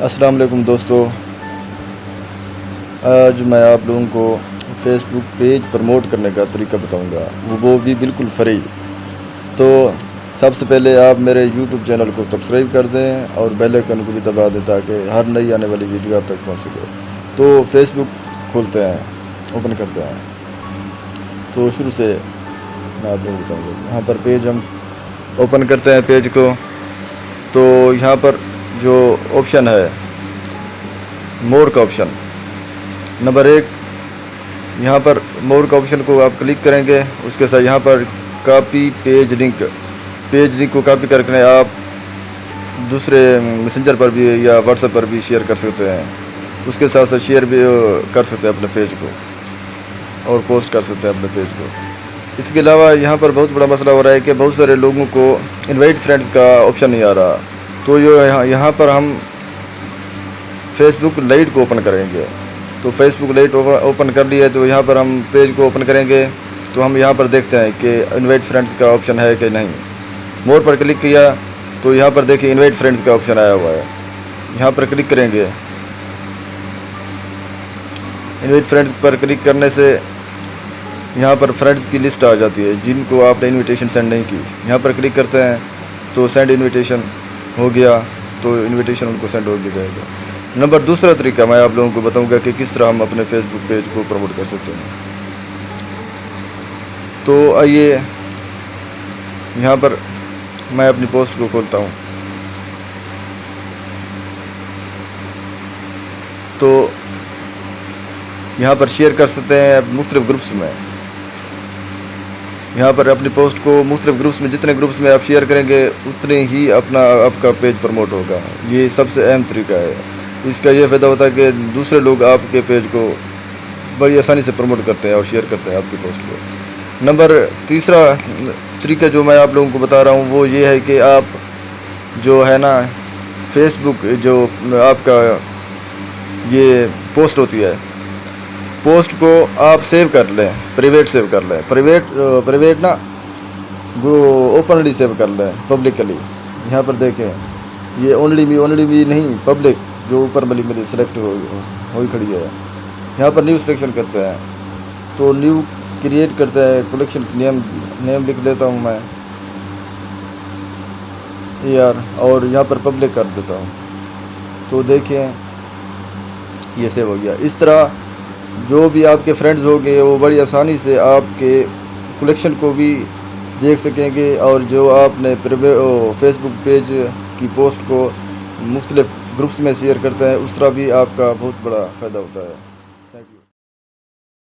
السلام علیکم دوستو۔ آج میں آپ لوگوں کو فیس بک پیج پروموٹ کرنے کا طریقہ بتاؤں گا۔ وہ بھی بالکل فری۔ تو سب سے پہلے آپ میرے یوٹیوب چینل کو سبسکرائب کر دیں اور بیل آئکن کو بھی دبا دیں تاکہ ہر نئی آنے والی ویڈیو آپ تک پہنچ سکے۔ تو فیس بک کھولتے ہیں، اوپن کرتے ہیں۔ تو شروع سے میں آپ لوگوں کو بتاؤں گا۔ یہاں پر پیج ہم اوپن کرتے ہیں پیج کو۔ تو یہاں پر جو آپشن ہے مور کا آپشن نمبر ایک یہاں پر مور کا آپشن کو آپ کلک کریں گے، اس کے ساتھ یہاں پر copy page link page link کو کاپی کر کے آپ دوسرے میسنجر پر بھی یا واٹس ایپ پر بھی شیئر کر سکتے ہیں۔ اس کے ساتھ ساتھ شیئر بھی کر سکتے ہیں اپنے پیج کو اور پوسٹ کر سکتے ہیں اپنے پیج کو۔ اس کے علاوہ یہاں پر بہت بڑا مسئلہ ہو رہا ہے کہ بہت سارے لوگوں کو انوائٹ فرینڈز کا آپشن نہیں آ رہا۔ تو یہاں یہاں پر ہم فیس بک لائٹ کو اوپن کریں گے۔ تو فیس بک لائٹ اوپن کر لی ہے تو یہاں پر ہم پیج کو اوپن کریں گے۔ تو ہم یہاں پر دیکھتے ہیں کہ انوائٹ فرینڈز کا آپشن ہے کہ نہیں۔ مور پر کلک کیا، تو یہاں پر دیکھیں انوائٹ فرینڈز کا آپشن آیا ہوا ہے۔ یہاں پر کلک کریں گے۔ انوائٹ فرینڈز پر کلک کرنے سے یہاں پر فرینڈز کی لسٹ آ جاتی ہے، جن کو آپ نے انویٹیشن سینڈ نہیں کی۔ یہاں پر کلک کرتے ہیں، تو سینڈ انویٹیشن ہو گیا تو انویٹیشن ان کو سینڈ ہو گیا جائے گا۔ نمبر دوسرا طریقہ میں آپ لوگوں کو بتاؤں گا کہ کس طرح ہم اپنے فیس بک پیج کو پروموٹ کر سکتے ہیں۔ تو آئیے یہاں پر میں اپنی پوسٹ کو کھولتا ہوں۔ تو یہاں پر شیئر کر سکتے ہیں مختلف گروپس میں۔ یہاں پر اپنی پوسٹ کو مختلف گروپس میں، جتنے گروپس میں آپ شیئر کریں گے اتنے ہی اپنا آپ کا پیج پروموٹ ہوگا۔ یہ سب سے اہم طریقہ ہے۔ اس کا یہ فائدہ ہوتا ہے کہ دوسرے لوگ آپ کے پیج کو بڑی آسانی سے پروموٹ کرتے ہیں اور شیئر کرتے ہیں آپ کی پوسٹ کو۔ نمبر تیسرا طریقہ جو میں آپ لوگوں کو بتا رہا ہوں، وہ یہ ہے کہ آپ جو ہے نا فیس بک جو آپ کا یہ پوسٹ ہوتی ہے پوسٹ کو آپ سیو کر لیں پریویٹ سیو کر لیں۔ پریویٹ پریویٹ نا اوپنلی سیو کر لیں پبلکلی یہاں پر دیکھیں، یہ اونلی می اونلی می نہیں پبلک جو اوپر ملی ملی سلیکٹ ہوئی کھڑی ہے۔ یہاں پر نیو سلیکشن کرتے ہیں۔ تو نیو کریٹ کرتے ہیں کلیکشن نیم نیم لکھ دیتا ہوں میں۔ یار، اور یہاں پر پبلک کر دیتا ہوں۔ تو دیکھیں، یہ سیو ہو گیا۔ اس طرح جو بھی آپ کے فرینڈز ہوں گے وہ بڑی آسانی سے آپ کے کلیکشن کو بھی دیکھ سکیں گے اور جو آپ نے فیس بک پیج کی پوسٹ کو مختلف گروپس میں شیئر کرتے ہیں، اس طرح بھی آپ کا بہت بڑا فائدہ ہوتا ہے۔